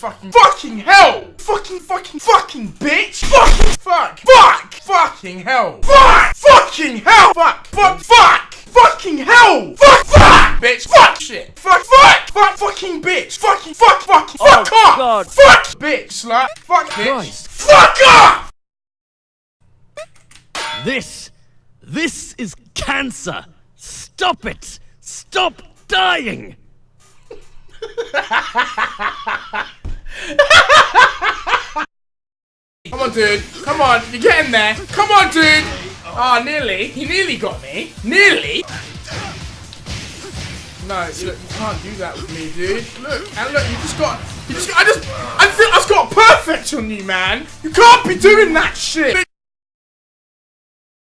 fucking, fucking hell! Fucking, fucking, fucking bitch! Fucking, fuck, fuck! Fucking hell! Fuck! Fucking hell! Fuck! Fuck! Fuck! Fucking hell! Fuck! Fuck! Bitch! Fuck! Shit! Fuck! Fuck! Fuck! Fucking bitch! Fucking fuck! Fucking Oh, fuck off! God. Fuck! Bitch! Slut! Fuck! Bitch! Christ. Fuck off! This, this is cancer. Stop it. Stop dying. Come dude. Come on. You're getting there. Come on, dude. Ah, nearly. He nearly got me. Nearly. No, look, you can't do that with me, dude. Look, and look, you just got, you just, I just, I think I've got perfect on you, man. You can't be doing that shit.